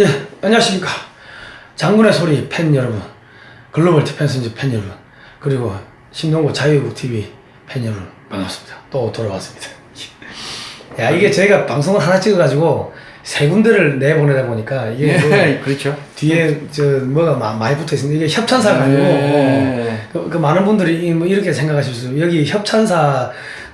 예, 안녕하십니까. 장군의 소리 팬 여러분, 글로벌 디펜스인지 팬 여러분, 그리고 신동구 자유국 TV 팬 여러분, 반갑습니다. 또 돌아왔습니다. 야, 이게 저희가 방송을 하나 찍어가지고 세 군데를 내보내다 보니까 이게 뭐 그렇죠. 뒤에 저 뭐가 마- 많이 붙어 있습니다. 이게 협찬사가 아니고 네. 그, 그 많은 분들이 이- 뭐 이렇게 생각하실 수 여기 협찬사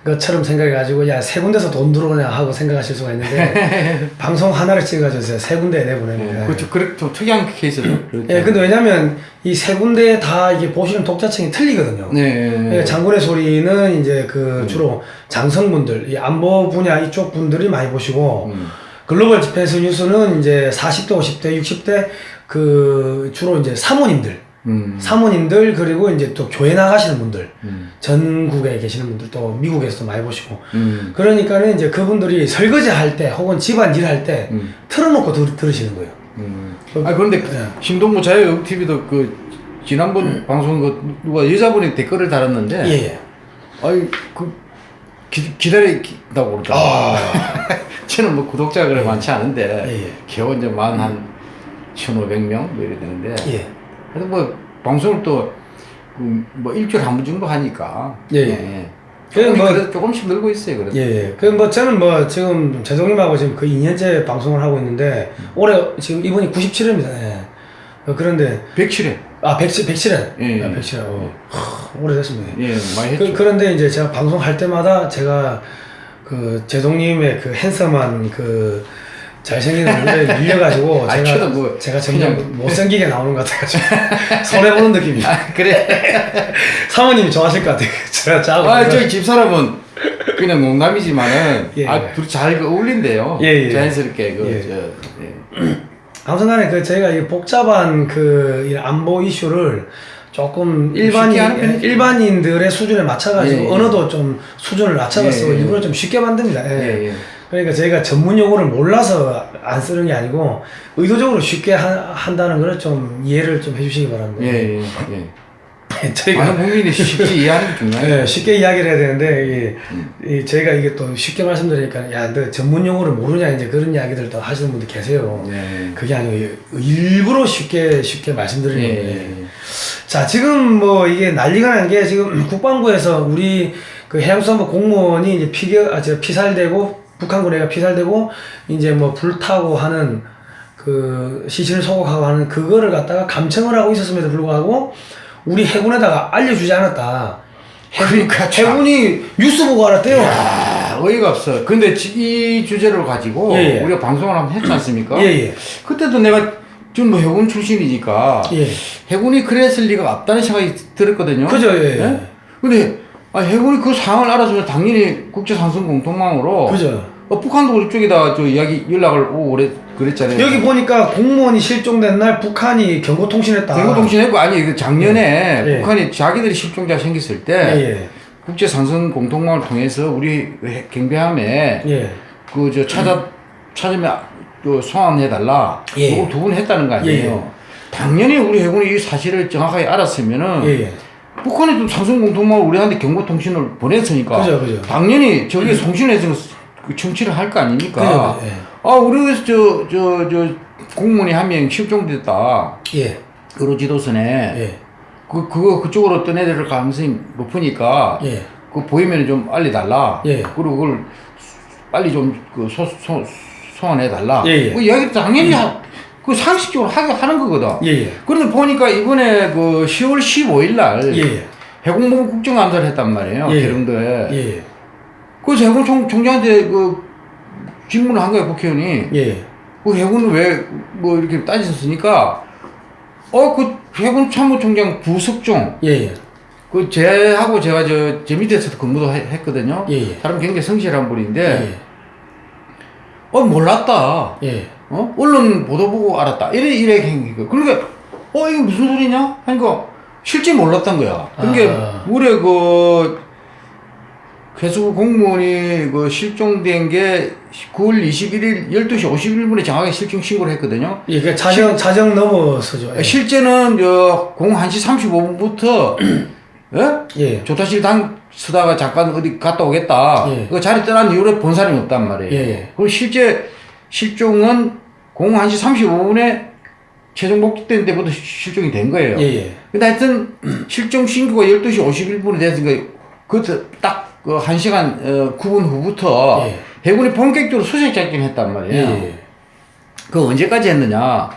것처럼 생각해가지고 야 세 군데서 돈 들어오냐 하고 생각하실 수가 있는데 방송 하나를 찍어가지고 세 군데 내보냅니다. 그렇죠. 그래 좀 특이한 케이스도. 그렇죠. 예, 근데 왜냐면 이 세 군데 다 이게 보시는 독자층이 틀리거든요. 네. 예, 장군의 소리는 이제 그 주로 장성분들, 이 안보 분야 이쪽 분들이 많이 보시고 음. 글로벌 디펜스 뉴스는 이제 40대, 50대, 60대 그 주로 이제 사모님들, 음. 사모님들 그리고 이제 또 교회 나가시는 분들, 음. 전국에 계시는 분들 또 미국에서도 많이 보시고 음. 그러니까는 이제 그분들이 설거지 할 때 혹은 집안 일 할때 음. 틀어놓고 들, 들으시는 거예요. 음. 아 그런데 네. 신동부 자유 TV도 그 지난번 방송 그 누가 여자분이 댓글을 달았는데 예, 예. 아이 그 기, 기다린다고 그러더라고. 아. 저는 뭐 구독자가 그래 많지 않은데 예, 예. 겨우 이제 만한 1,500명 뭐 이래 되는데 예. 그래도 뭐 방송을 또 뭐 일주일에 한 번 정도 하니까 예, 예. 그럼 조금, 뭐- 조금씩 늘고 있어요 그래도 예, 예. 그, 뭐, 저는 뭐, 지금, 재동님하고 지금 그 2년째 방송을 하고 있는데, 올해, 지금 이분이 97회입니다. 예. 어, 그런데, 107회 아, 107, 107회. 예, 예. 아, 107회. 어. 하, 오래됐습니다. 예 많이 했죠 그, 그런데 이제 제가 방송할 때마다 제가 그, 재동님의 그 핸섬한 그, 잘생긴 얼굴에 밀려가지고, 아, 제가, 뭐 제가 점점 그냥- 못생기게 나오는 것 같아가지고, 손해 보는 느낌이. 아, 그래 사모님이 좋아하실 것 같아요. 제가 짜고. 아 저희 집 사람은 그냥 농담이지만은 예. 아 둘이 잘 어울린대요 예, 예. 자연스럽게 그 예. 저, 예. 아무튼간에 그 저희가 이 복잡한 그이 안보 이슈를 조금 일반인 하는 편이죠. 일반인들의 수준에 맞춰가지고 예, 예. 언어도 좀 수준을 낮춰가지고 예, 예. 일부러 좀 쉽게 만듭니다. 예. 예, 예. 그러니까 저희가 전문 용어를 몰라서 안 쓰는 게 아니고 의도적으로 쉽게 하- 한다는 걸좀 이해를 좀 해주시기 바랍니다. 예, 예, 예. 저희가 많은 국민이 쉽게 이해하는 게 중요해요. 예, 쉽게 이야기를 해야 되는데 이, 음. 이 저희가 이게 또 쉽게 말씀드리니까 야너 전문 용어를 모르냐 이제 그런 이야기들도 하시는 분들 계세요. 예. 그게 아니고 일부러 쉽게 쉽게 말씀드리는 예, 거예요. 예. 자 지금 뭐 이게 난리가 난 게 지금 국방부에서 우리 그 해양수산부 공무원이 이제 피겨 아저 피살되고 북한군에가 피살되고 이제 뭐 불타고 하는 그 시신을 소각하고 하는 그거를 갖다가 감청을 하고 있었음에도 불구하고 우리 해군에다가 알려주지 않았다. 해군, 그러니까 참. 해군이 뉴스 보고 알았대요. 아, 어이가 없어. 근데 지- 이 주제를 가지고 예, 예. 우리가 방송을 한번 했지 않습니까? 예예. 그때도 내가 좀뭐 해군 출신이니까 예. 해군이 그랬을 리가 없다는 생각이 들었거든요. 그죠, 예, 예. 근데 아, 해군이 그 상황을 알아주면 당연히 국제상승 공통망으로 그죠. 어, 북한도 그쪽에다 저 이야기 연락을 오고 그랬, 그랬잖아요. 여기 보니까 공무원이 실종된 날 북한이 경고통신했다. 대구통신했고 아니 그 작년에 예. 북한이 자기들이 실종자 생겼을 때 예, 국제상승 공통망을 통해서 우리 해- 경비함에 예. 예. 그저 찾아 찾으면 그 소환해달라. 예. 그걸 두분 했다는 거 아니에요. 예, 예. 당연히 우리 해군이 이 사실을 정확하게 알았으면은 예, 예. 북한이 또 상승 공통망을 우리한테 경고통신을 보냈으니까 그죠, 그죠. 당연히 저기 송신해서 그 청취를 할 거 아닙니까? 그죠, 예. 아 우리 저저 저 공무원이 한 명 실종됐다. 예. 의료 지도선에 예. 그 그거 그쪽으로 떠내릴 가능성이 높으니까 예. 그 보이면 좀 알려달라. 예. 그리고 그걸 빨리 좀그 소, 소환해 달라. 예, 예. 그 이야기 당연히 하, 그 상식적으로 하게 하는 거거든. 예, 예. 그런데 보니까 이번에 그 10월 15일 날 예, 예. 해군본부 국정감사를 했단 말이에요. 예. 계룡도에. 예. 그래서 해군 총, 총장한테 그 질문을 한 거예요, 국회의원이. 예. 그 해군은 왜 뭐 이렇게 따지셨으니까 어, 그 해군 참모총장 부석종 예, 예. 그 제하고 제가 저, 제 밑에서도 근무도 해- 했거든요. 예, 예. 사람 굉장히 성실한 분인데, 예. 어, 몰랐다. 예. 어? 언론 보도 보고 알았다. 이래, 이래 행위가. 그러니까, 어, 이게 무슨 소리냐? 하니까, 실제 몰랐던 거야. 그러니까, 아. 우리 그, 회수 공무원이 그 실종된 게 9월 21일 12시 51분에 정확하게 실종 신고를 했거든요. 예, 그 자정 자정 넘어서죠. 예. 실제는 저, 01시 35분부터, 예? 예. 조타실 당 쓰다가 잠깐 어디 갔다 오겠다. 예. 그 자리 떠난 이후로 본 사람이 없단 말이에요. 예, 예. 그리고 실제 실종은 공후 1시 35분에 최종 목적된 데부터 실종이 된 거예요. 예, 예. 근데 하여튼 실종 신고가 12시 51분에 됐으니까 그딱 그 1시간 어, 9분 후부터 예. 해군이 본격적으로 수색 작전했단 예, 말이에요. 예. 그 언제까지 했느냐?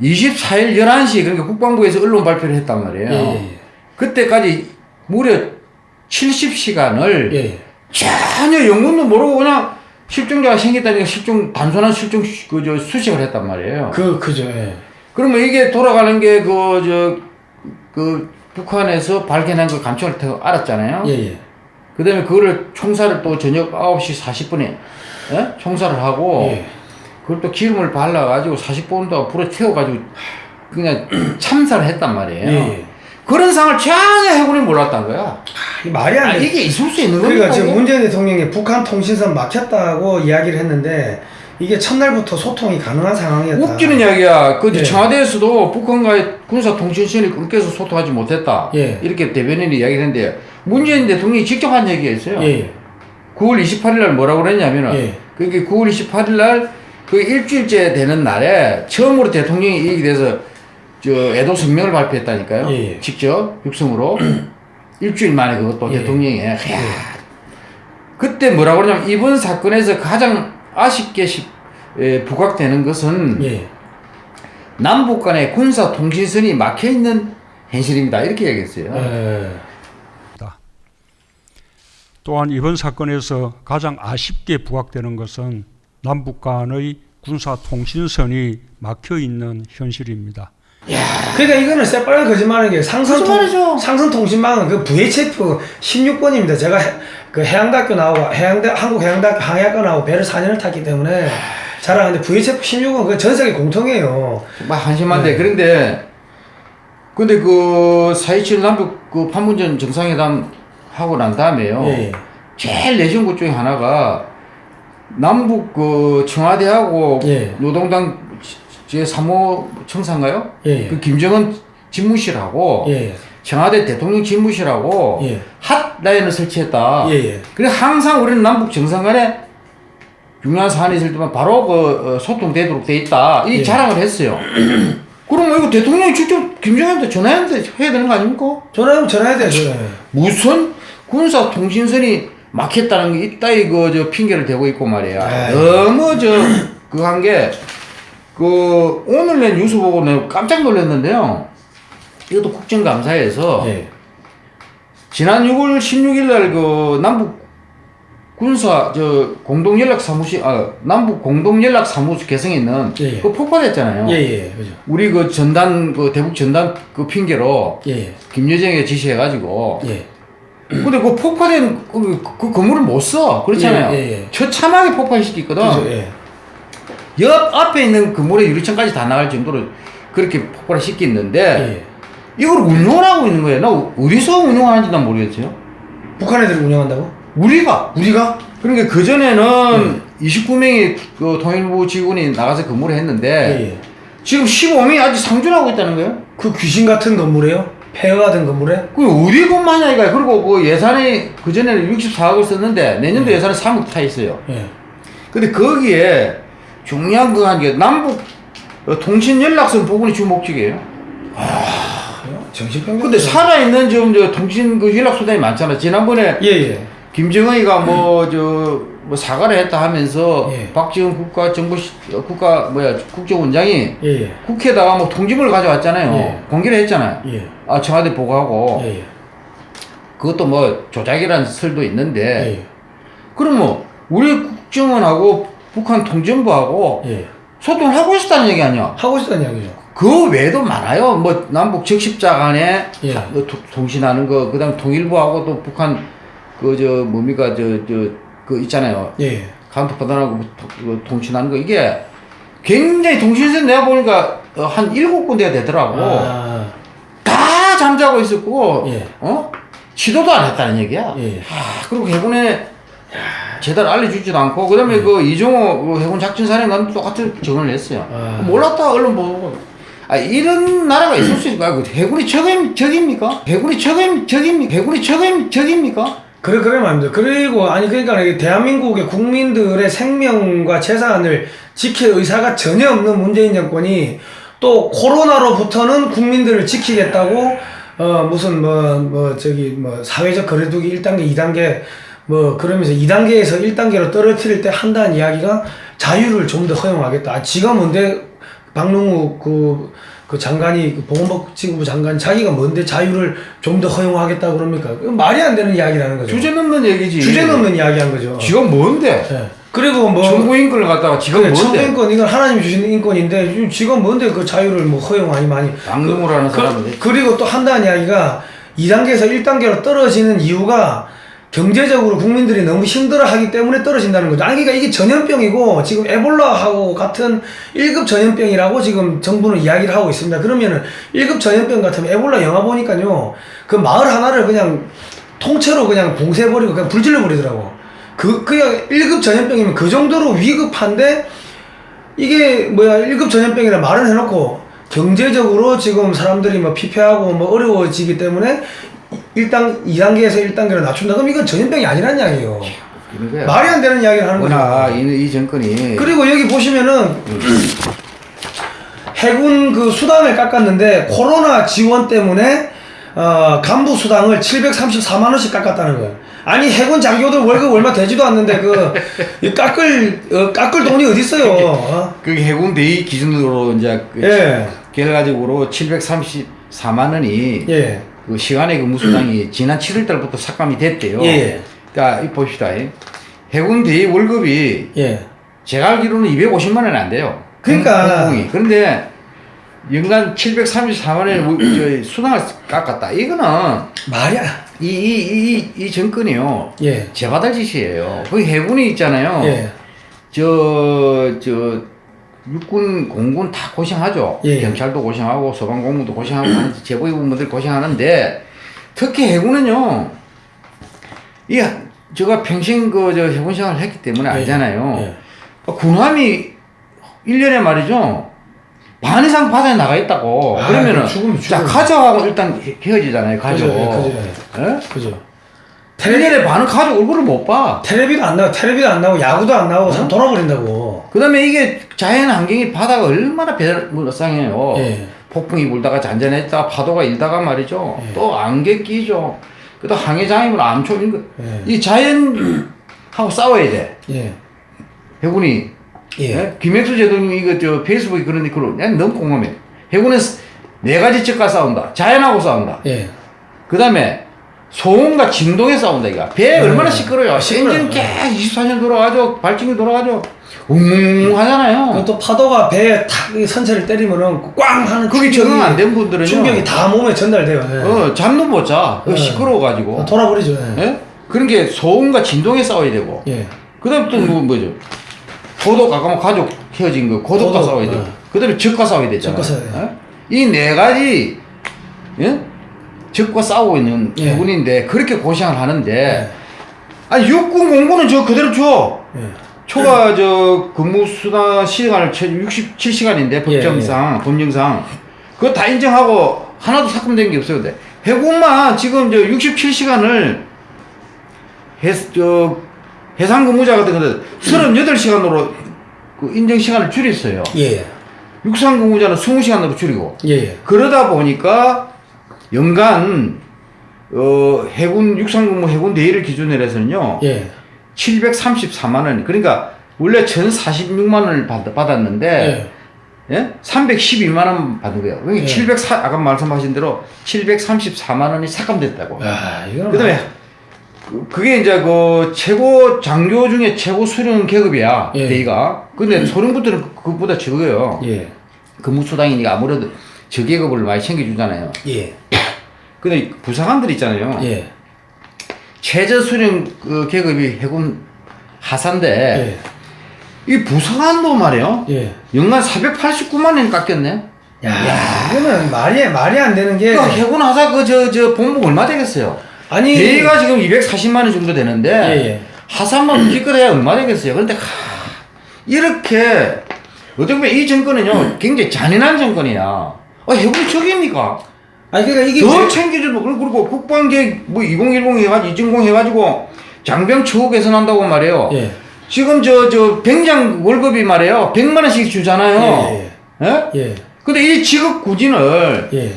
24일 11시 그러니까 국방부에서 언론 발표를 했단 말이에요. 예, 예, 그때까지 무려 70시간을 예. 예. 전혀 영문도 모르고 그냥 실종자가 생겼다니까 실종 단순한 실종 그저 수색을 했단 말이에요. 그, 그죠, 예. 그러면 이게 돌아가는 게 그 저그 북한에서 발견한 그 감청을 태 알았잖아요. 예, 예. 그다음에 그거를 총사를 또 저녁 9시 40분에 예? 총사를 하고 예. 그걸 또 기름을 발라가지고 40분 동안 불에 태워가지고 그냥 참사를 했단 말이에요. 예, 예. 그런 상을 전혀 해군이 몰랐단 거야. 아, 말이 아, 안 돼. 이게 있을 수 있는 그러니까 겁니까? 지금? 문재인 대통령이 북한 통신선 막혔다고 이야기를 했는데 이게 첫날부터 소통이 가능한 상황이었다. 웃기는 이야기야. 그 예. 청와대에서도 북한과의 군사 통신선이 끊겨서 소통하지 못했다. 예. 이렇게 대변인이 이야기를 했는데 문재인 대통령이 직접 한 얘기였어요. 예, 9월 28일 날 뭐라고 그랬냐면은 예. 그게 9월 28일 날 그 일주일째 되는 날에 처음으로 대통령이 이익이 돼서 저 애도 성명을 발표했다니까요. 예, 예. 직접 육성으로 일주일 만에 그것도 예. 대통령이 이야. 그때 뭐라고 그러냐면 이번 사건에서 가장 아쉽게 시- 에, 부각되는 것은 예. 남북 간의 군사 통신선이 막혀 있는 현실입니다. 이렇게 얘기했어요. 예. 또한 이번 사건에서 가장 아쉽게 부각되는 것은 남북 간의 군사 통신선이 막혀 있는 현실입니다. 그러니까 이거는 새빨간 거짓말인 게 상선 거짓말이죠. 통, 상선 통신망은 그 VHF 16번입니다. 제가 해, 그 해양대학교 나오고 해양대 한국 해양대학교 항해학과 나오고 배를 4년을 탔기 때문에 잘 아는데 VHF 16은 그 전 세계 공통이에요. 막 한심한데 네. 그런데 근데 그 4.27 남북 그 판문점 정상회담 하고 난 다음에요. 예. 제일 내신 것 중에 하나가 남북 그 청와대하고 예. 노동당 제 3호 청사인가요? 예. 그 김정은 집무실하고 예. 청와대 대통령 집무실하고 예. 핫라인을 설치했다. 예. 예. 그래 항상 우리는 남북 정상 간에 중요한 사안이 있을 때만 바로 그 어, 소통되도록 돼 있다. 이 예. 자랑을 했어요. 그럼 이거 대통령이 직접 김정은한테 전화했는데 해야 되는 거 아닙니까? 전화하면 전화해야 돼요. 예. 무슨 군사 통신선이 막혔다는 게 이따위 그저 핑계를 대고 있고 말이야. 아이. 너무 저 그한 게 그 오늘 낸 뉴스 보고 내가 깜짝 놀랐는데요. 이것도 국정감사에서 예. 지난 6월 16일 날 그 남북 군사 저 공동 연락 사무실 아 남북 공동 연락 사무소 개성에 있는 예, 예. 그 폭파됐잖아요. 예. 예. 그죠. 우리 그 전단 그 대북 전단 그 핑계로 예. 김여정에게 지시해 가지고 예. 근데 그 폭파된 그, 그 건물을 못 써. 그렇잖아요. 예, 예, 예. 처참하게 폭파시켰거든. 그죠. 예. 옆 앞에 있는 건물의 유리창까지 다 나갈 정도로 그렇게 폭발을 시켰는데 예. 이걸 운영을 하고 있는 거예요. 나 어디서 운영하는지 난 모르겠어요. 북한 애들이 운영한다고? 우리가 우리가? 그러니까 그 전에는 29명의 그 통일부 직원이 나가서 근무를 했는데 예. 예. 지금 15명이 아직 상주하고 있다는 거예요. 그 귀신 같은 건물이에요? 폐허가 된 건물에? 그 어디 것만이야 이거. 그리고 그 예산이 그 전에는 64억을 썼는데 내년도 예산은 3억 타 있어요. 예. 근데 거기에 중요한 거한게 남북 어, 통신 연락선 부분이 주 목적이에요. 정신병. 근데 살아있는 지금 저 통신 그 연락 수단이 많잖아. 지난번에 예, 예. 김정은이가 뭐저뭐 사과를 했다 하면서 예. 박지원 국가 정부 시- 어, 국가 뭐야 국정원장이 예, 예. 국회에다가 뭐 통지문을 가져왔잖아요. 예. 공개를 했잖아요. 예. 아 청와대 보고하고. 그것도 뭐 조작이라는 설도 있는데 예. 그럼 뭐 우리 국정원하고 북한 통전부하고 예. 소통을 하고 있었다는 얘기 아니야? 하고 싶다는 이야기죠. 그 외에도 많아요. 뭐 남북 적십자 간에 예. 다- 그 통- 통신하는 거, 그 다음 통일부하고 또 북한 그 저 뭡니까 저 저 그 있잖아요. 예. 카운터파트하고 그 통신하는 거 이게 굉장히 통신선 내가 보니까 어, 한 일곱 군데가 되더라고. 아, 다 잠자고 있었고, 예. 어? 시도도 안 했다는 얘기야. 예. 아, 그리고 해군에 제대로 알려주지도 않고, 그 다음에 그 이종호 그 해군 작전사령관 똑같은 증언을 했어요. 아. 몰랐다, 언론 보고. 아, 이런 나라가 있을 수 있을까? 그 해군이 적임, 적입니까? 해군이 적임, 적입니까? 해군이 적임, 적입니까? 그래 그래 말입니다. 그리고 아니 그러니까 대한민국의 국민들의 생명과 재산을 지킬 의사가 전혀 없는 문재인 정권이 또 코로나로부터는 국민들을 지키겠다고 어 무슨 뭐뭐 저기 뭐 사회적 거리두기 1단계, 2단계 뭐 그러면서 2단계에서 1단계로 떨어뜨릴 때 한다는 이야기가 자유를 좀 더 허용하겠다. 아, 지가 뭔데 박능우 그, 그 장관이 그 보건복지부 장관 자기가 뭔데 자유를 좀 더 허용하겠다 그럽니까? 그 말이 안 되는 이야기라는 거죠. 주제 넘는 얘기지. 주제 넘는 이야기한 거죠. 지가 뭔데? 예. 그리고 뭐 정부 인권을 갖다가 지가 그래, 뭔데? 청구인권 이건 하나님이 주신 인권인데 지금 뭔데 그 자유를 뭐 허용하니 많이 방송을 하는 사람인데. 그, 리고또 한다는 이야기가 2단계에서 1단계로 떨어지는 이유가 경제적으로 국민들이 너무 힘들어하기 때문에 떨어진다는 거죠. 아니 그러니까 이게 전염병이고 지금 에볼라하고 같은 1급 전염병이라고 지금 정부는 이야기를 하고 있습니다. 그러면은 1급 전염병 같으면 에볼라 영화 보니까요. 그 마을 하나를 그냥 통째로 그냥 봉쇄해버리고 그냥 불질러버리더라고. 그, 그냥 1급 전염병이면 그 정도로 위급한데 이게 뭐야 1급 전염병이라 말은 해놓고 경제적으로 지금 사람들이 뭐 피폐하고 뭐 어려워지기 때문에 1단, 2단계에서 1단계로 낮춘다. 그럼 이건 전염병이 아니란 이야기예요. 말이 안 되는 이야기를 하는 거죠. 이, 이 정권이 그리고 여기 보시면은 해군 그 수당을 깎았는데 코로나 지원 때문에 어, 간부 수당을 734만 원씩 깎았다는 거예요. 아니 해군 장교들 월급 얼마 되지도 않는데 그이 깎을 어, 깎을 돈이 어디 있어요? 어? 그 해군 대위 기준으로 이제 그 예. 결과적으로 734만 원이 예. 그 시간의 근무 수당이 지난 7월 달부터 삭감이 됐대요. 예. 그러니까 이 봅시다. 이. 해군 대위 월급이 예. 제가 알기로는 250만 원이 안 돼요. 그러니까. 공공이. 그런데 연간 734만 원의 수당을 깎았다. 이거는 말이야. 이, 이, 이, 이 정권이요. 예. 제받을 짓이에요. 거기 해군이 있잖아요. 예. 저, 저, 육군, 공군 다 고생하죠. 예. 경찰도 고생하고, 소방공무도 고생하고, 하는데 제보위분들 고생하는데, 특히 해군은요, 이, 제가 평생 그, 저, 해군 생활을 했기 때문에 알잖아요. 예. 군함이 1년에 말이죠, 반 이상 바다에 나가 있다고. 아, 그러면은, 그럼 죽으면 자. 가족하고 일단 헤- 헤어지잖아요, 가족. 그죠, 예, 그죠, 1년에 반은 가족 얼굴을 못 봐. 텔레비도 안 나고 텔레비도 안 나고 야구도 안 나고 다 돌아버린다고. 그 다음에 이게 자연 환경이 바다가 얼마나 배상해요. 예. 폭풍이 불다가 잔잔했다, 파도가 일다가 말이죠. 예. 또 안개 끼죠. 그 다음 항해장애물 암초, 이거. 예. 이 자연하고 싸워야 돼. 예. 해군이. 예. 예? 김혜수 제도님 이거 저 페이스북에 그런, 난 너무 공감해. 해군은 네 가지 측과 싸운다. 자연하고 싸운다. 예. 그 다음에 소음과 진동에 싸운다 이거 배 음. 얼마나 시끄러워요 시끄러워요. 엔진 계속 24년 돌아가죠 발진기 돌아가죠 웅웅 하잖아요 그것도 파도가 배에 탁이 선체를 때리면은 꽝 하는 그게 적응 안 된 분들은요 충격이 다 몸에 전달돼요. 예. 어, 잠도 못자 예. 시끄러워가지고 돌아버리죠. 예. 예? 그런 게 소음과 진동에 싸워야 되고 예. 그 다음에 또 뭐, 뭐죠 고독 아까 뭐 가족 헤어진 거 고독과 고독, 싸워야 되고 예. 그 다음에 적과 싸워야 되잖아요 적과 싸워야 돼요. 이네 가지 예? 적과 싸우고 있는 예. 해군인데 그렇게 고생을 하는데 예. 아니 육군 공군은 저 그대로 줘. 예. 초과 저 근무 수당 시간을 67시간인데 법정상 법령상 그거 다 인정하고 하나도 삭감된 게 없어요. 근데 해군만 지금 저 67시간을 해, 저 해상 근무자 같은 거는 38시간으로 그 인정 시간을 줄였어요. 예. 육상 근무자는 20시간으로 줄이고 예. 예. 그러다 보니까 연간 어 해군 육상근무 해군 대위를 기준으로 해서는요 예. 734만 원 그러니까 원래 1,046만 원을 받, 받았는데 예. 예? 312만 원 받은 거예요. 그러니까 예. 704 아까 말씀하신 대로 734만 원이 삭감됐다고. 아, 그다음에 그- 그게 이제 그 최고 장교 중에 최고 수령 계급이야 예. 대위가. 근데 소령부들은 그- 그것보다 적어요. 예. 근무 수당이니까 아무래도 저계급을 많이 챙겨주잖아요. 예. 근데 부사관들 있잖아요. 예. 최저 수령 그 계급이 해군 하사인데 예. 이 부사관도 말이에요. 예. 연간 489만 원 깎였네. 야, 이거는 말이 말이 안 되는 게그 해군 하사 그 저 저 봉급 얼마 되겠어요? 아니 대위가 지금 240만 원 정도 되는데 예, 예. 하사만 기껏해야 얼마 되겠어요? 그런데 하, 이렇게 어떻게 보면 이 정권은요 굉장히 잔인한 정권이야. 아 해군이 적입니까? 아니 그러니까 이게 더 왜- 챙겨주고 그리고 그리고 국방계획 뭐 2010 해가지고 이진공 해가지고 장병 처우 개선한다고 말해요. 예. 지금 저저 병장 월급이 말이에요. 100만 원씩 주잖아요. 예, 예? 예. 근데 이 직업 군인을 예.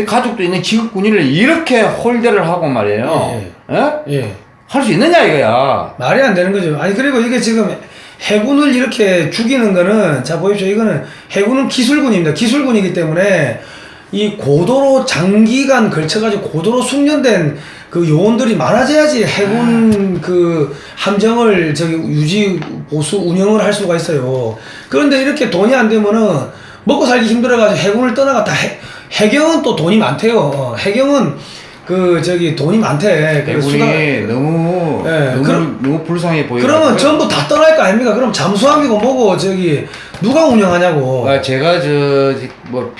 이 가족도 있는 직업 군인을 이렇게 홀대를 하고 말이에요. 예? 예. 할수 있느냐 이거야. 말이 안 되는 거죠. 아니 그리고 이게 지금 해군을 이렇게 죽이는 거는 자 보십시오. 이거는 해군은 기술군입니다. 기술군이기 때문에 이 고도로 장기간 걸쳐가지고 고도로 숙련된 그 요원들이 많아져야지 해군 그 함정을 저기 유지 보수 운영을 할 수가 있어요. 그런데 이렇게 돈이 안 되면은 먹고 살기 힘들어가지고 해군을 떠나갔다. 해, 해경은 또 돈이 많대요. 어, 해경은 그 저기 돈이 많대. 수당- 너무 예, 너무 그럼- 너무 불쌍해 보여요. 그러면 전부 다 떠날 거 아닙니까? 그럼 잠수함이고 뭐고 저기 누가 운영하냐고. 아, 제가 저뭐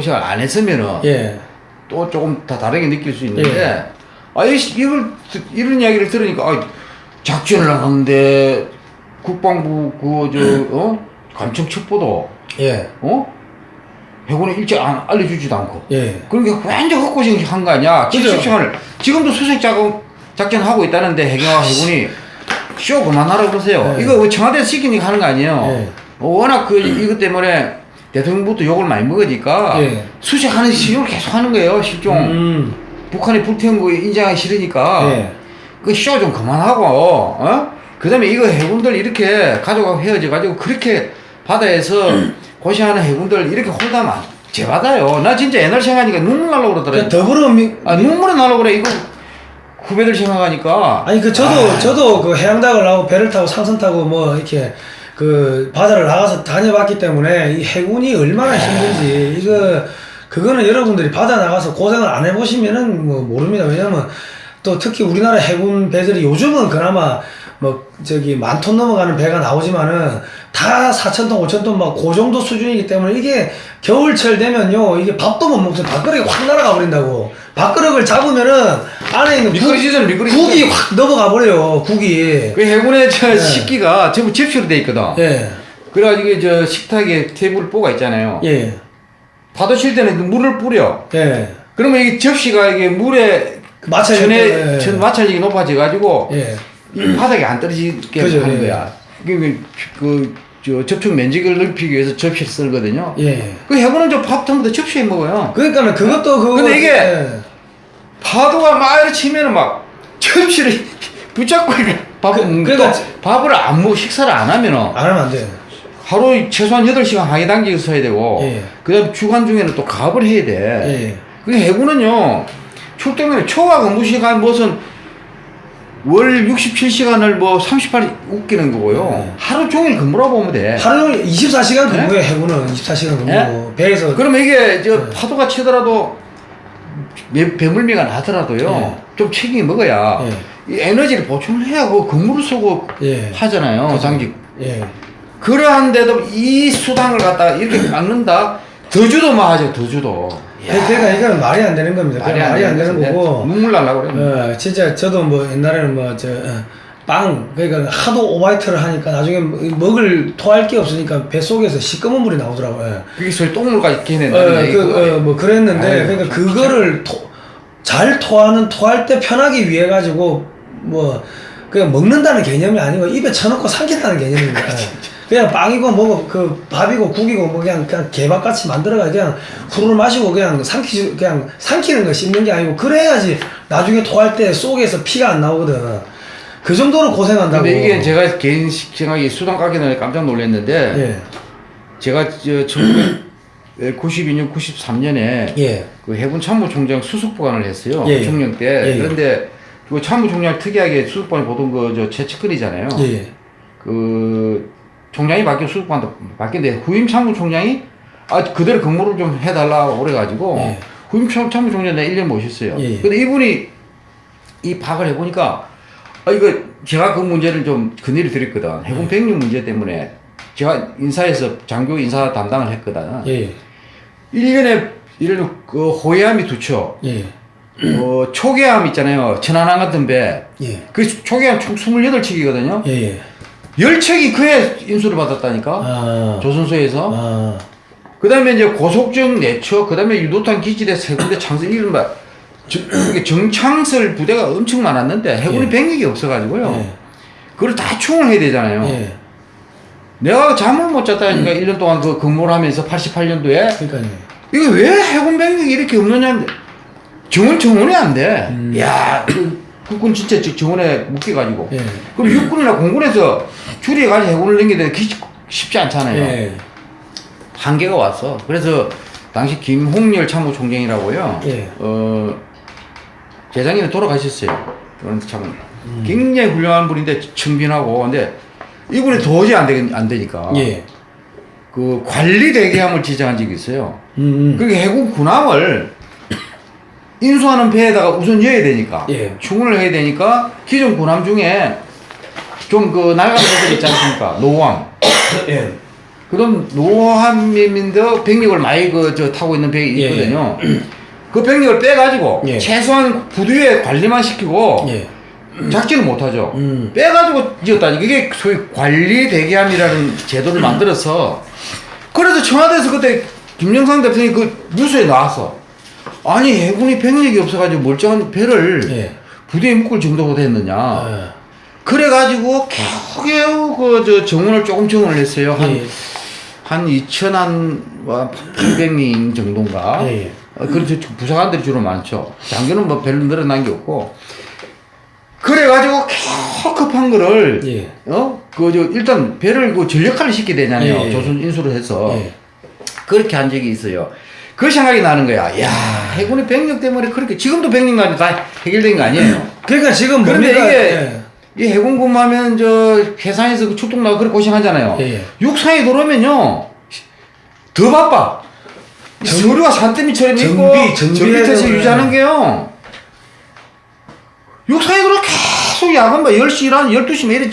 시간 안 했으면은 예. 또 조금 다 다르게 느낄 수 있는데 아 이, 이걸 듣- 이런 이야기를 들으니까 아, 작전을 하는데 국방부 그저어 감청 첩보도 예. 어 해군에 일찍 안 알려주지도 않고 예. 그러니까 완전 헛고생 한거 아니야 그죠. 70시간을 지금도 수색 작업 작전 하고 있다는데 해경과 해군이 쇼 그만하라고 그러세요 예. 이거 뭐 청와대에서 시키니까 하는 거 아니에요 예. 어, 워낙 그 이것 때문에 대통령부터 욕을 많이 먹으니까 예. 수색하는 시용을 계속 하는 거예요 실종 음. 북한이 불태운 거 인정하기 싫으니까 예. 그쇼 좀 그만하고 어? 그 다음에 이거 해군들 이렇게 가족하고 헤어져 가지고 그렇게 바다에서 고생하는 해군들 이렇게 안- 제받아요. 나 진짜 옛날 생각하니까 눈물 나려고 그 그러더라고 더불어민 아 눈물이 나려고 그래. 이거 후배들 생각하니까. 아니 그 저도 저도 그 해양닭을 하고 배를 타고 상선 타고 뭐 이렇게 그 바다를 나가서 다녀봤기 때문에 이 해군이 얼마나 힘든지 이거 그거는 여러분들이 바다 나가서 고생을 안 해보시면은 뭐 모릅니다. 왜냐면 또 특히 우리나라 해군 배들이 요즘은 그나마 뭐 저기 만 톤 넘어가는 배가 나오지만은 다 4천 톤, 5천 톤 막 그 정도 수준이기 때문에 이게 겨울철 되면요 이게 밥도 못 먹어요 밥그릇이 확 날아가 버린다고 밥그릇을 잡으면은 안에 있는 국- 미끄러지잖아 미끄러지 국이 확 넘어가 버려요 국이 그 해군의 저 네. 식기가 전부 접시로 돼 있거든 예 그래가지고 저 식탁에 테이블 뽀가 있잖아요 예, 파도 칠 때는 물을 뿌려 예. 그러면 이게 접시가 이게 물에 마찰력 천에 때문에, 예. 천 마찰력이 높아져 가지고 예. 이 바닥에 안 떨어지게 그죠, 하는 예. 거야. 그그 접촉 면적을 넓히기 위해서 접시를 쓰거든요. 예. 그 해군은 저밥 전부 다 접시에 먹어요. 그러니까는 그것도 그거 근데 이게 예. 파도가 막 이렇게 치면은 막 접시를 붙잡고 이렇게 밥을 그- 그러니까 또 밥을 안 먹고 식사를 안 하면은 안 하면 안 돼. 하루 최소한 8시간 항해 단계에 서야 되고 예. 그 다음 주간 중에는 또 가업을 해야 돼. 예. 그 해군은요 출동에 초과 근무 시간 무슨 월 67시간을 뭐 38일 웃기는 거고요. 네. 하루 종일 근무라고 보면 돼. 하루 종일 24시간 네? 근무해 해군은 24시간 근무. 예? 배에서 그러면 이게 저 네. 파도가 치더라도 배- 배물미가 나더라도요. 네. 좀 책임이 먹어야 예. 이 에너지를 보충을 해야 그 근무를 쓰고 예. 하잖아요. 당직. 예. 그러한데도 이 수당을 갖다가 이렇게 막는다. 더주도 마하죠. 더주도. 아니, 그러니까 이거는 말이 안 되는 겁니다. 말이, 말이 안 되는. 거고. 눈물 날라 그래. 어, 진짜 저도 뭐 옛날에는 뭐저 빵 그러니까 하도 오바이트를 하니까 나중에 먹을 토할 게 없으니까 배 속에서 시꺼먼 물이 나오더라고요. 그게 소위 똥물까지 어, 얘기고. 그, 어, 뭐 그랬는데 아유, 그러니까 그거를 토, 잘 토하는 토할 때 편하기 위해 가지고 뭐 그냥 먹는다는 개념이 아니고 입에 쳐넣고 삼킨다는 개념입니다. 그냥 빵이고 뭐고 그 밥이고 국이고 뭐 그냥 그냥 개밥 같이 만들어가 그냥 후루룩 마시고 그냥 삼키 그냥 삼키는 거 씹는 게 아니고 그래야지 나중에 토할 때 속에서 피가 안 나오거든. 그 정도로 고생한다고. 근데 이게 제가 개인 생각에 수당 가기 전에 깜짝 놀랐는데 예 제가 저 1992년 93년에 예. 그 해군 참모총장 수습보관을 했어요. 예, 예. 총령 때. 예, 예. 그런데 그 참모총장 특이하게 수습보관 보통 그저 최측근이잖아요. 예. 그 총장이 바뀌어 수습보관도 바뀌는데 후임 참모총장이 아 그대로 근무를 좀 해달라고 그래가지고 예. 후임 참- 참모총장 내가 1년 모셨어요. 예, 예. 근데 이분이 이 파악을 해보니까 아 이거 제가 그 문제를 좀 건의를 드렸거든. 해군 병력 문제 때문에 제가 인사에서 장교 인사 담당을 했거든. 예. 1년에 이런 그 호해함이 두 척, 예. 어, 초계함 있잖아요. 천안함 같은 배. 예. 그 초계함 총 28척이거든요. 예. 예. 10척이 그에 인수를 받았다니까. 아. 조선소에서. 아. 그 다음에 이제 고속정 내처, 그 다음에 유도탄 기지대 세 군데 창설 이른바 정- 정창설 부대가 엄청 많았는데 해군이 예. 병력이 없어가지고요. 예. 그걸 다 충원을 해야 되잖아요. 예. 내가 잠을 못 잤다니까 1년 동안 그 근무를 하면서 88년도에 그러니까요. 이게 왜 해군 병력이 이렇게 없느냐 정원 정원이 안 돼. 음. 야, 그 국군 진짜 저- 정원에 묶여가지고. 예. 그럼 육군이나 공군에서 줄여가지고 해군을 넘기는데 그게 쉽지 않잖아요. 예. 한계가 왔어. 그래서 당시 김홍렬 참모총장이라고요. 예. 어, 재작년에 돌아가셨어요. 그런 참 음. 굉장히 훌륭한 분인데 청빈하고 근데 이분이 도저히 안, 되, 안 되니까 예. 그 관리 대기함을 지정한 적이 있어요. 음. 음. 그게 해군 군함을 인수하는 배에다가 우선 여야 되니까 예. 충원을 해야 되니까 기존 군함 중에 좀그 낡은 배들 있지 않습니까? 노함. 예. 그런 노함민도 병력을 많이 그 저 타고 있는 배가 예, 있거든요. 그 병력을 빼가지고 예. 최소한 부두에 관리만 시키고 예. 작전을 못하죠. 음. 빼가지고 지었다니 그게 소위 관리 대기함이라는 제도를 만들어서 그래서 청와대에서 그때 김영삼 대통령이 그 뉴스에 나왔어. 아니 해군이 병력이 없어가지고 멀쩡한 배를 예. 부대에 묶을 정도보다 했느냐. 아. 그래가지고 겨우겨우 그저 정원을 조금 정원을 했어요. 한 예. 한 2천한 800명 정도인가. 예. 어, 그렇죠. 부사관들이 주로 많죠. 장교는 뭐 별로 늘어난 게 없고. 그래가지고 겨우 급한 거를 예. 어? 그, 저, 일단 배를 그 전력화를 시켜야 되잖아요. 예, 예. 조선 인수를 해서. 예. 그렇게 한 적이 있어요. 그 생각이 나는 거야. 야 해군의 병력 때문에 그렇게, 지금도 병력난이 다 해결된 거 아니에요. 그러니까 지금 그런데? 이게, 예. 이 해군 근무하면 저 해상에서 그 출동 나고 그렇게 고생하잖아요. 예, 예. 육상에 들어오면요 더 바빠. 이 정- 서류가 산더미 처럼 있고 정비, 되고, 유지하는 게요. 육상에 들어 계속 야간 뭐 10시 일한 12시 매일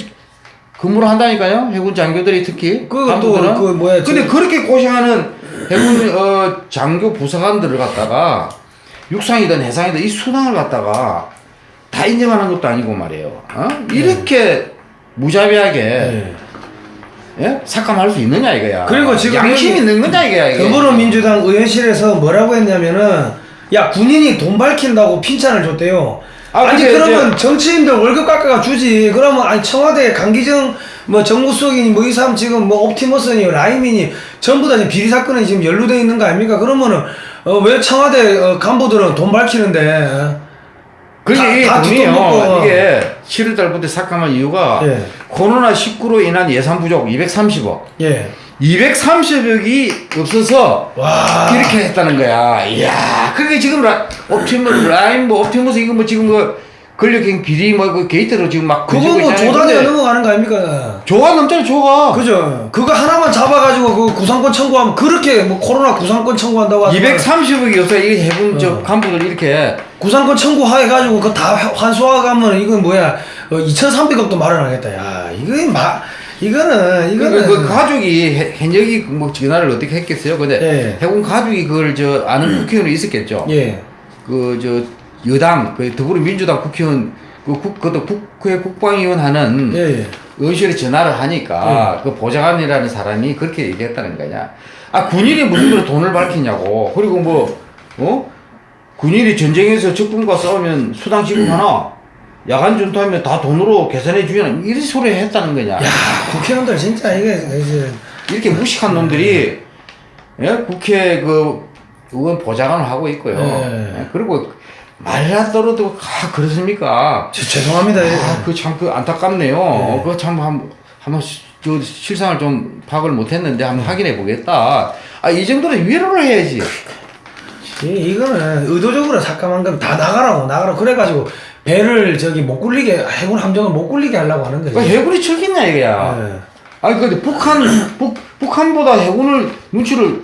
근무를 한다니까요. 해군 장교들이 특히 그. 또, 그 뭐야, 근데 저- 그렇게 고생하는 해군 어, 장교 부사관들을 갖다가 육상이든 해상이든 이 수당을 갖다가 다 인정하는 것도 아니고 말이에요. 어? 이렇게 무자비하게 예. 예? 삭감할 수 있느냐 이거야. 그리고 지금 양심 있는 거냐 이거야. 이게. 더불어민주당 의원실에서 뭐라고 했냐면은 야 군인이 돈 밝힌다고 핀찬을 줬대요. 아, 아, 니 그러면 정치인들 월급 깎아가 주지. 그러면 아니 청와대 강기정 뭐 정무수석이니 뭐 이 사람 지금 뭐 옵티머스니 라임이니 전부 다 지금 비리 사건에 지금 연루돼 있는 거 아닙니까? 그러면은 어, 왜 청와대 어, 간부들은 돈 밝히는데? 그게 다- 다 돈이요. 먹고. 이게 7월 달부터 삭감한 이유가 예. 코로나 19로 인한 예산 부족 230억. 예. 230억이 없어서 와. 이렇게 했다는 거야. 이야, 그게 지금 라, 옵티머스, 라임, 뭐, 옵티머스, 이거 뭐 지금 그 권력형 비리 뭐그 게이트로 지금 막 그거 뭐 근데 넘어가는 거 아닙니까? 조가 넘잖아, 조가. 그죠. 그거 하나만 잡아가지고 그 구상권 청구하면 그렇게 뭐 코로나 구상권 청구한다고 하지만 230억이 없어. 이 해군 저 어. 간부들 이렇게. 구상권 청구해가지고 그거 다 환수하가면 이건 뭐야 어, 2,300억도 마련하겠다. 야 이거 마 이거는 그, 이거는 그, 그 가족이 해- 현역이 뭐 전화를 어떻게 했겠어요? 근데 예. 해군 가족이 그걸 저 아는 국회의원이 있었겠죠. 예 그저 여당 그 더불어민주당 국회의원 그 국, 그것도 국회 국방위원 하는 예, 예. 의원실에 전화를 하니까 그 보좌관이라는 사람이 그렇게 얘기했다는 거냐. 아 군인이 무슨 그런 돈을 밝히냐고. 그리고 뭐 어? 군인이 전쟁에서 적군과 싸우면 수당 지급하나? 야간 전투하면 다 돈으로 계산해 주냐? 이런 소리 했다는 거냐. 야 국회의원들 진짜 이게 이제 이렇게 무식한 놈들이 예? 국회 그 의원 보좌관을 하고 있고요. 예. 예, 그리고 말하더라도 아 그렇습니까? 저, 죄송합니다. 예. 아, 그참 그 안타깝네요. 그거 참 한, 한번 시- 저 실상을 좀 파악을 못했는데 한번 확인해 보겠다. 아 이 정도는 위로를 해야지. 이, 이거는 의도적으로 삭감한 거면 다 나가라고 나가라고 그래가지고 배를 저기 못 굴리게 해군 함정을 못 굴리게 하려고 하는 거지. 그 해군이 척이냐 이거야. 예. 아니 근데 북한 북 북한보다 해군을 눈치를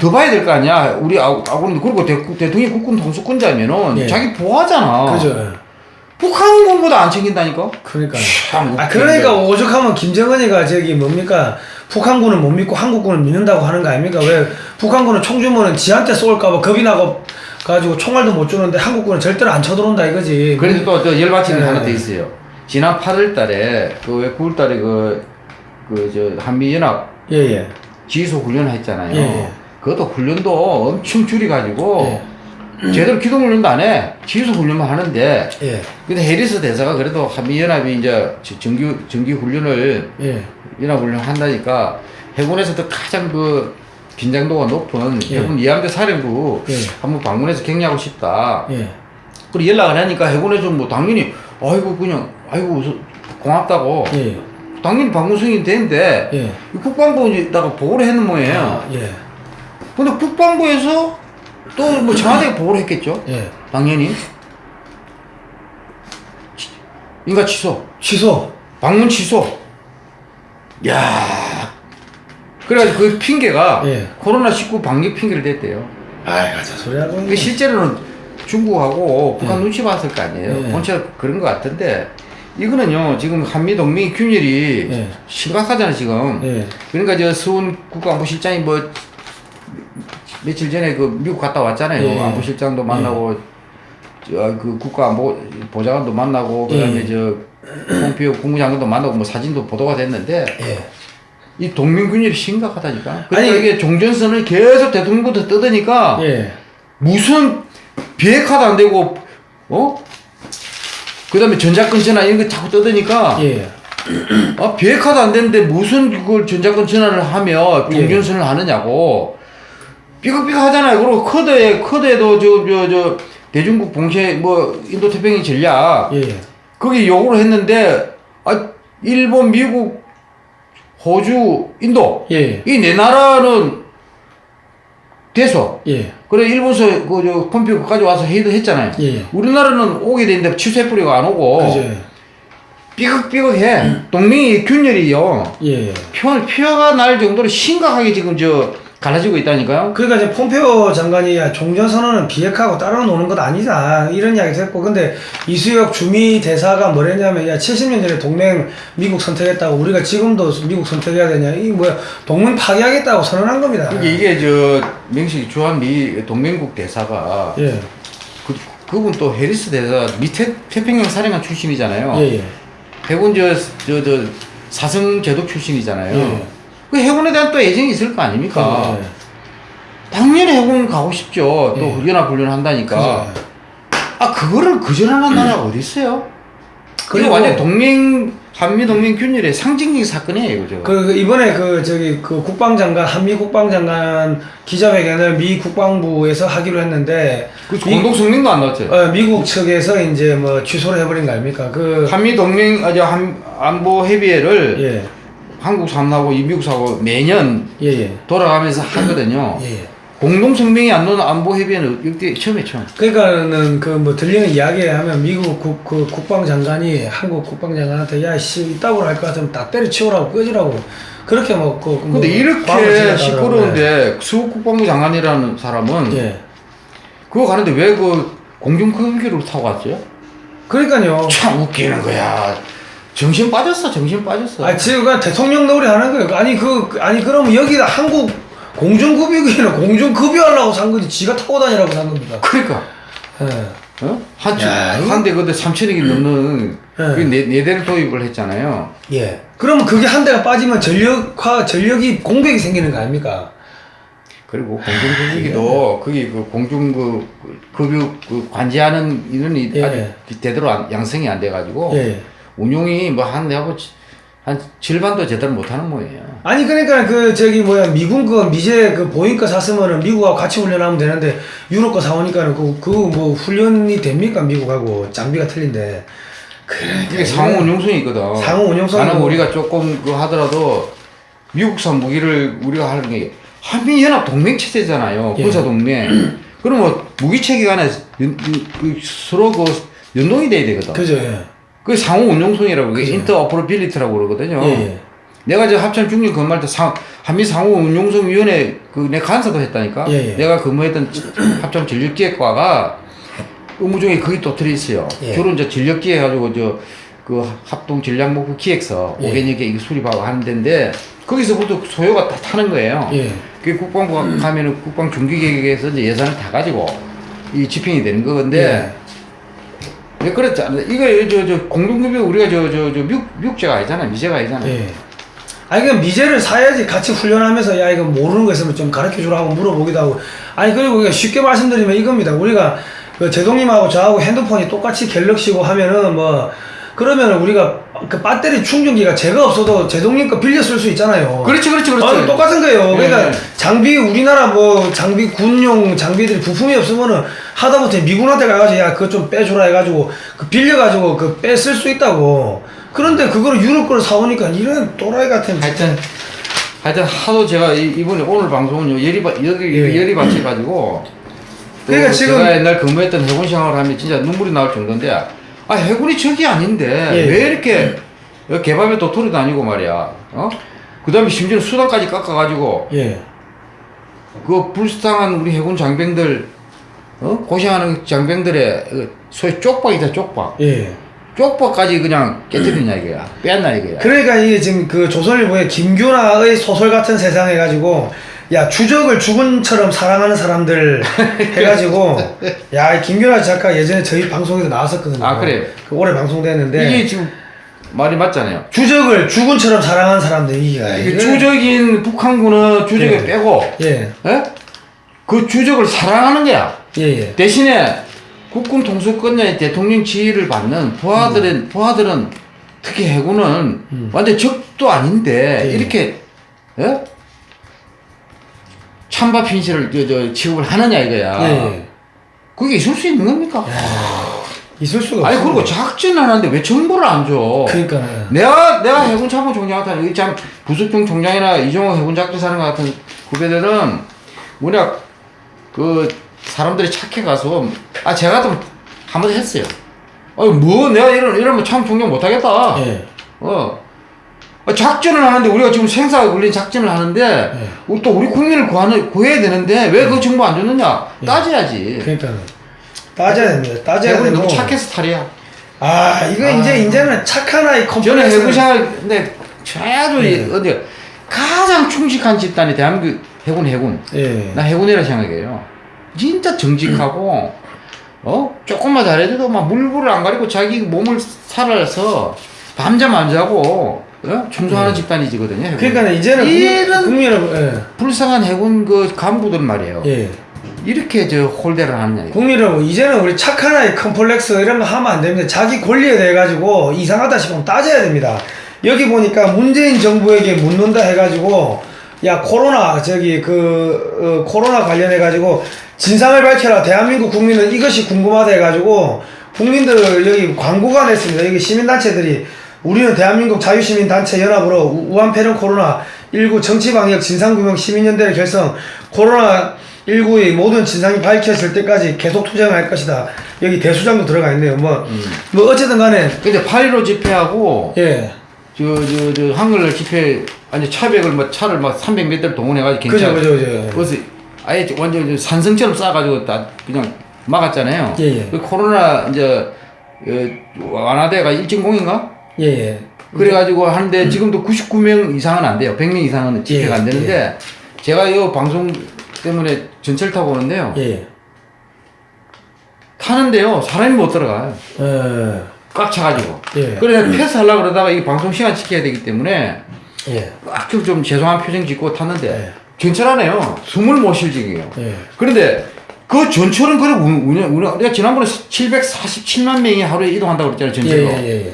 더 봐야 될 거 아니야. 우리 아- 아군은 그리고 대, 대통령 국군 통수권자면은 예. 자기 보호하잖아. 그죠. 북한 공보다 안 챙긴다니까. 그러니까. 참아 그러니까 오죽하면 김정은이가 저기 뭡니까 북한군은 못 믿고 한국군은 믿는다고 하는 거 아닙니까? 왜 북한군은 총 주면은 지한테 쏠까봐 겁이 나고 가지고 총알도 못 주는데 한국군은 절대로 안 쳐들어온다 이거지. 그래서 또저 열받치는 게 예. 하나 더 있어요. 지난 8월 달에 그왜 9월 달에 그 그 저 한미 연합 예예. 지휘소 훈련을 했잖아요. 예, 예. 그것도 훈련도 엄청 줄여가지고 제대로 기동 훈련도 안 해. 지휘소 훈련만 하는데 예. 근데 해리스 대사가 그래도 한미연합이 이제 지- 정규 정기 훈련을 예. 연합 훈련 한다니까 해군에서도 가장 그 긴장도가 높은 예. 해군 이함대 사령부 예. 한번 방문해서 격려하고 싶다. 예. 그리고 연락을 하니까 해군에서 뭐 당연히 아이고 그냥 아이고 저- 고맙다고 예. 당연히 방문 승인이 되는데 예. 이 국방부에다가 보고를 했는 모양이에요. 아, 예. 근데 국방부에서 또 뭐 청와대에 보고를 했겠죠. 예. 당연히 치- 인가 취소, 취소. 방문 취소. 야, 그래가지고 그 핑계가 예. 코로나 19 방역 핑계를 댔대요. 아이, 가짜 소리 하고. 근데 실제로는 중국하고 북한 눈치 봤을 거 아니에요. 예. 본체 그런 것 같은데 이거는요 지금 한미 동맹 균열이 예. 심각하잖아 지금. 예. 그러니까 저 수훈 국가안보실장이 뭐 며칠 전에 그 미국 갔다 왔잖아요. 예. 안보실장도 만나고 저 그 국가안보 보좌관도 만나고 그다음에 예. 저 폼피오 국무장관도 만나고 뭐 사진도 보도가 됐는데 예. 이 동맹균열이 심각하다니까. 그러니까 아니- 이게 종전선을 계속 대통령부터 예. 무슨 비핵화도 안 되고 어? 그다음에 전자권 전환 이런 거 자꾸 떠드니까 예. 아, 비핵화도 안 되는데 무슨 그걸 전자권 전환을 하며 종전선을 하느냐고 삐걱삐걱 하잖아요. 그리고 커드에 커드에도 저 저 저 대중국 봉쇄 뭐 인도 태평양 전략 예. 거기 요구를 했는데 아 일본, 미국, 호주, 인도 예. 이 네 나라는 돼서 예. 그래 일본서 그저 컴퓨터까지 와서 회의도 했잖아요. 예. 우리나라는 오게 되는데 취소해버리고 안 오고 그죠. 삐걱삐걱해. 동맹이 균열이요. 예. 표, 표가 날 정도로 심각하게 지금 저 갈라지고 있다니까요. 그러니까 이제 폼페오 장관이 야, 종전선언은 비핵화하고 따로 노는 것 아니다 이런 이야기도 했고 근데 이수혁 주미 대사가 뭐랬냐면 야 70년 전에 동맹 미국 선택했다고 우리가 지금도 미국 선택해야 되냐 이 뭐야 동맹 파기하겠다고 선언한 겁니다. 이게, 이게 저 명식 주한미 동맹국 대사가 예. 그, 그분 또 해리스 대사 밑에 태평양 사령관 출신이잖아요. 예, 예. 해군 저, 저, 저 사성 제독 출신이잖아요. 예. 그 해군에 대한 또 애정이 있을 거 아닙니까? 예. 당연히 해군 가고 싶죠. 또 예. 연합훈련 한다니까. 그죠. 아 그거를 거절하는 나라가 어디 있어요? 그리고- 완전 동맹 한미 동맹 균열의 상징적인 사건이에요, 그죠? 그 이번에 그 저기 그 국방장관 한미 국방장관 기자회견을 미 국방부에서 하기로 했는데 그 미- 공동 성명도 안 나왔죠. 어, 미국 측에서 이제 뭐 취소를 해버린 거 아닙니까? 그 한미 동맹 아저 한 안보 협의회를 예. 한국 사람하고 이 미국 사람하고 매년 예, 예. 돌아가면서 하거든요. 예, 예. 공동 성명이 안 나오는 안보 협의회는 역대 처음에 처음. 그러니까는 그 뭐 들리는 이야기 하면 미국 국, 그 국방장관이 한국 국방장관한테 야씨 이따구로 할 것 같으면 다 때려치우라고 끄지라고 그렇게 뭐 그, 뭐 근데 광을 이렇게. 시끄러운데 수국 국방부 장관이라는 사람은 예. 그거 가는데 왜 그 공중급기를 타고 갔죠? 그러니까요. 참 웃기는 거야. 정신 빠졌어, 정신 빠졌어. 아 지금 그냥 대통령 놀이 하는 거예요. 아니 그 그- 아니 그러면 여기다 한국 공중급유기는 공중급유하려고 산 거지 지가 타고 다니라고 산 겁니다. 그러니까 예. 어? 한, 한대 그때 3천억이 넘는 예. 그 네, 네 대를 도입을 했잖아요. 예. 그러면 그게 한 대가 빠지면 전력화 전력이 공백이 생기는 거 아닙니까? 그리고 공중급유기도 거기 그 공중 그 급유 그 관제하는 인원이 예. 아직 제대로 안- 양성이 안 돼가지고 예. 운용이 뭐 한 내하고 한 절반도 제대로 못하는 모양이에요. 아니 그러니까 그 저기 뭐야 미군 거 미제 그 보잉 거 샀으면은 미국하고 같이 훈련하면 되는데 유럽 거 사오니까는 그그뭐 훈련이 됩니까 미국하고 장비가 틀린데 그러니까 이게 상호 운용성이 있거든. 상호 운용성이 나는 뭐- 우리가 조금 그 하더라도 미국산 무기를 우리가 하는 게 한미 연합 동맹 체제잖아요. 예. 군사 동맹. 그럼 뭐 무기 체계 간에 연- 그 서로 그 연동이 돼야 되거든. 그죠 예. 그게 상호 운용성이라고 그게 그죠. 인터오퍼러빌리티라고 그러거든요. 예, 예. 내가 저 합참 중립 근무할 때 상, 한미 상호 운용성 위원회 그내 간사도 했다니까. 예, 예. 내가 근무했던 합참 전력기획과가 의무 중에 그게 또 들어있어요. 예. 주로 이제 전력기획 해가지고 저 그 합동 전략 목표 기획서 예. 5개년 개 이거 수립하고 하는 데인데 거기서부터 소요가 다 타는 거예요. 예. 그게 국방부가 가면은 국방 중기계획에서 이제 예산을 다 가지고 이 집행이 되는 건데 왜 그랬지 않나? 이거 저 저 공동급여 우리가 저 저저 미국 미국제가 아니잖아 미제가 아니잖아. 예. 아니 그냥 미제를 사야지 같이 훈련하면서 야 이거 모르는 거 있으면 좀 가르쳐 주라 하고 물어보기도 하고 아니 그리고 쉽게 말씀드리면 이겁니다 우리가 그 제동님하고 저하고 핸드폰이 똑같이 갤럭시고 하면은 뭐 그러면 우리가 그 배터리 충전기가 제가 없어도 제동님 거 빌려 쓸 수 있잖아요 그렇지, 그렇지, 그렇지. 아, 똑같은 거예요 그러니까 예. 장비 우리나라 뭐 장비 군용 장비들이 부품이 없으면은 하다못해 미군한테 가가지고 야 그거 좀 빼주라 해가지고 그 빌려가지고 그 빼 쓸 수 있다고 그런데 그거를 유럽 거를 사오니까 이런 또라이 같은 하여튼 하여튼 하도 제가 이- 이번에 오늘 방송은 열이 받 여기 예. 열이 받쳐 가지고 그러니까 또 지금- 제가 옛날 근무했던 해군 생활을 하면 진짜 눈물이 나올 정도인데 아 해군이 적이 아닌데 예. 왜 이렇게 개밥에 도토리 다니고 말이야 어? 그 다음에 심지어 수당까지 깎아가지고 예. 그 불쌍한 우리 해군 장병들 어? 고생하는 장병들의 그 소위 쪽박이다 쪽박 예. 쪽박까지 그냥 깨뜨리냐 이거야 뺐나 이거야 그러니까 이게 지금 그 조선일보의 김규나의 소설 같은 세상 해가지고 야 주적을 죽은처럼 사랑하는 사람들 해가지고 야이 김규나 작가 예전에 저희 방송에도 나왔었거든요. 아, 그래요? 그 올해 방송됐는데 이게 지금 말이 맞잖아요 주적을 죽은처럼 사랑하는 사람들 이게 이게 주적인 북한군은 주적에 예. 빼고 예. 예? 그 주적을 사랑하는 거야. 예예. 대신에 국군 통수권자의 대통령 지위를 받는 부하들은 음. 부하들은 특히 해군은 완전 적도 아닌데 예. 이렇게 예? 찬밥 핀실을 저, 저 취급을 하느냐 이거야. 예. 그게 있을 수 있는 겁니까? 있을 수가 아니 없어. 그리고 작전을 하는데 왜 정보를 안 줘? 그러니까 내가 내가 해군 참모 총장한테 여기 참 부속중 총장이나 이종호 해군 작전사령 같은 후배들은 뭐냐 그 사람들이 착해 가서 아 제가 좀 한번 했어요. 어뭐 내가 이런 이러면 참 총장 못하겠다. 예. 어 아, 작전을 하는데 우리가 지금 생사가 걸린 작전을 하는데 예. 우리 또 우리 국민을 구하는 구해야 되는데 왜 그 정보 안 줬느냐 따져야지. 그러니까 따져야 됩니다. 따져야 해군이 되고. 너무 착해서 탈이야. 아 이거 이제 이제는 착한 아이 컴플렉스. 저는 해군 생활 근데 최소 네. 어디 가장 충직한 집단이 대한민국 해군 해군 예. 나 해군이라 생각해요 진짜 정직하고 어 조금만 잘해도 막 물불을 안 가리고 자기 몸을 살아서 밤잠 안 자고 어? 충성하는 집단이지거든요 해군. 네. 그러니까 이제는 이런 국민 여러분, 예. 불쌍한 해군 그 간부들 말이에요 예. 이렇게 저 홀대를 하느냐 이거. 국민 여러분, 이제는 우리 착한 아이 컴플렉스 이런 거 하면 안 됩니다. 자기 권리에 대해 가지고 이상하다 싶으면 따져야 됩니다. 여기 보니까 문재인 정부에게 묻는다 해가지고 야 코로나 저기 그 어, 코로나 관련해 가지고 진상을 밝혀라 대한민국 국민은 이것이 궁금하다 해가지고 국민들 여기 광고가 냈습니다. 여기 시민단체들이 우리는 대한민국 자유시민 단체 연합으로 우- 우한폐렴 코로나 19 정치방역 진상규명 시민연대를 결성 코로나 19의 모든 진상이 밝혀질 때까지 계속 투쟁할 것이다. 여기 대수장도 들어가 있네요. 뭐, 뭐 어쨌든 간에 근데 8.15 집회하고 예, 저 저 저 한글 집회 아니 차백을 뭐 차를 막 300몇 대를 동원해가지고 그죠, 경찰 그죠, 그죠. 그래서 아예 완전 히 산성처럼 쌓아가지고 다 그냥 막았잖아요. 예, 예. 그 코로나 이제 어, 완화대가 일진공인가? 예, 예. 그래가지고 하는데 지금도 99명 이상은 안 돼요. 100명 이상은 집회가 예, 안 되는데 제가 이 방송 때문에 전철 타고 오는데요. 예, 타는데요. 사람이 못 들어가요. 예, 꽉 차가지고. 예. 그래서 패스하려고 그러다가 이 방송 시간 지켜야 되기 때문에 예, 아주 좀 죄송한 표정 짓고 탔는데 네. 전철하네요. 숨을 못 쉴 지경이에요. 예. 그런데 그 전철은 그래 운- 운영 우리가 우리가 지난번에 747만 명이 하루에 이동한다고 그랬잖아요 예, 전철로.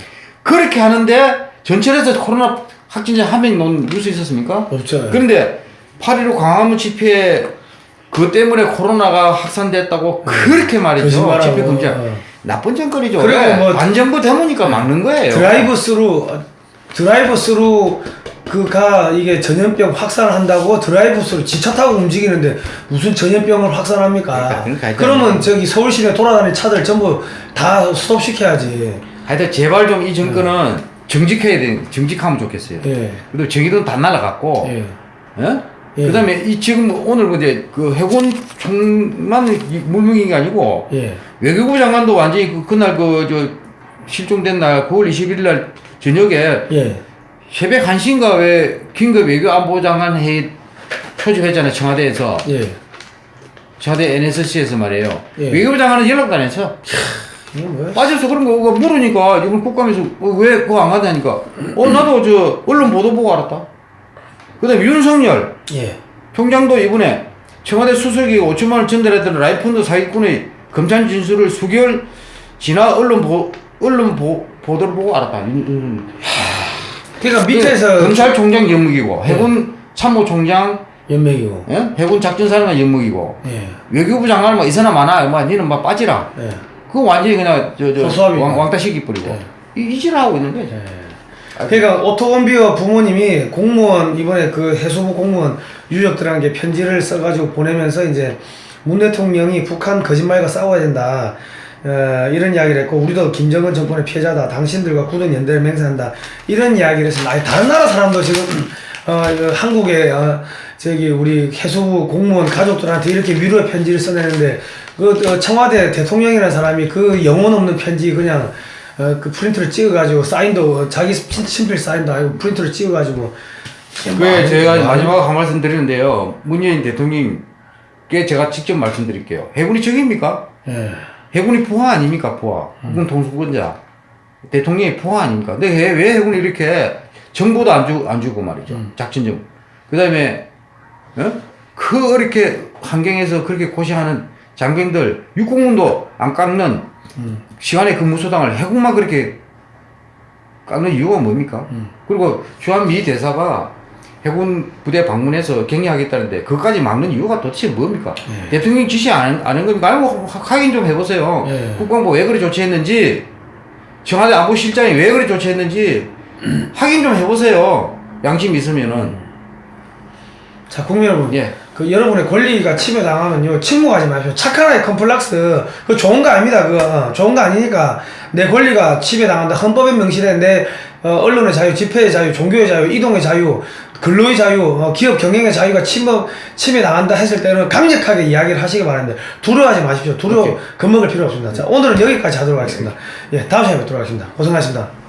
그렇게 하는데 전철에서 코로나 확진자 한 명 놓은 뉴스 있었습니까? 없죠. 그런데 8.15 광화문 집회 그 때문에 코로나가 확산됐다고 그렇게 말이죠. 집회 금지. 어. 나쁜 짓거리죠. 그리고 왜? 뭐 반정부 데모니까 막는 거예요. 드라이브 스루 드라이브 스루 그가 이게 전염병 확산을 한다고 드라이브 스루 지 차 타고 움직이는데 무슨 전염병을 확산합니까? 그러니까, 그러니까 하여튼 그러면 뭐. 저기 서울 시내 돌아다니는 차들 전부 다 스톱 시켜야지. 하여튼 제발 좀 이 정권은 정직해야 돼. 정직하면 좋겠어요. 예. 그리고 정의도 다 날아갔고, 예. 예? 예. 그 다음에 이 지금 오늘 이제 그 해군 총만 물명인 게 아니고 예. 외교부 장관도 완전히 그 그날 그 저 실종된 날 9월 21일 날 저녁에 예. 새벽 1시인가 왜 긴급 외교 안보 장관 회의 표집했잖아요 청와대에서 예. 청와대 NSC에서 말이에요 예. 외교부 장관은 연락도 안 했어 뭐야? 빠져서 그런 거 그거 물으니까 이번 국감에서 어, 왜 그거 안 가냐니까 어 나도 저 언론 보도 보고 알았다 그 다음에 윤석열 예. 총장도 이번에 청와대 수석이 5천만 원 전달했던 라이펀드 사기꾼의 검찰 진술을 수개월 지나 언론 보 언론 보, 보도를 보고 알았다. 윤- 윤- 그러니까 밑에서 그 검찰총장 영무이고 해군 참모총장 연맥이고. 예? 해군 작전사령관 영무이고 예. 외교부 장관 뭐 이사나 많아 뭐 니는 막 빠지라. 예. 그거 완전히 그냥 저저 소수합이네. 왕따 시키 뿌리고 예. 이 이질하고 있는 거지. 그러니까 오토건비어 부모님이 공무원 이번에 그 해수부 공무원 유족들한테 편지를 써가지고 보내면서 이제 문 대통령이 북한 거짓말과 싸워야 된다. 어, 이런 이야기를 했고 우리도 김정은 정권의 피해자다. 당신들과 굳은 연대를 맹세한다. 이런 이야기를 해서 아니 다른 나라 사람도 지금 어, 이거 한국에 어, 저기 우리 해수부 공무원 가족들한테 이렇게 위로의 편지를 써내는데 그 어, 청와대 대통령이라는 사람이 그 영혼 없는 편지 그냥 어, 그 프린트를 찍어가지고 사인도 자기 친- 친필 사인도 아니고 프린트를 찍어가지고 그게 제가 뭐, 마지막으로 한 말씀 드리는데요. 문재인 대통령께 제가 직접 말씀드릴게요. 해군이 적입니까? 예. 해군이 부하 아닙니까? 부하. 해군 통수권자. 대통령이 부하 아닙니까? 근데 왜, 왜 해군이 이렇게 정보도 안, 주, 안 주고 말이죠. 작전 정보. 그 다음에, 어? 그 이렇게 환경에서 그렇게 고생하는 장병들, 육공군도 안 깎는 시간에 근무소당을 해군만 그렇게 깎는 이유가 뭡니까? 그리고 주한미 대사가 해군 부대 방문해서 격려하겠다는데 그것까지 막는 이유가 도대체 뭡니까? 대통령 지시 안, 안한 겁니까? 아니고 확인 좀 해보세요. 예. 국방부 왜 그래 조치했는지 청와대 안보실장이 왜 그래 조치했는지 확인 좀 해보세요. 양심 있으면은 자 국민 여러분 예. 그 여러분의 권리가 침해당하면요 침묵하지 마십시오. 착한 아이 컴플렉스. 그 좋은 거 아닙니다 그거. 어, 좋은 거 아니니까. 내 권리가 침해당한다. 헌법에 명시된 내 어, 언론의 자유 집회의 자유 종교의 자유 이동의 자유 근로의 자유 어, 기업 경영의 자유가 침범 침해당한다 했을 때는 강력하게 이야기를 하시기 바랍니다. 두려워하지 마십시오. 두려워. 겁먹을 필요 없습니다. 자 오늘은 여기까지 하도록 하겠습니다. 예 다음 시간에 뵙도록 하겠습니다. 고생하셨습니다